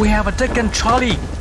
We have a Dick and Charlie.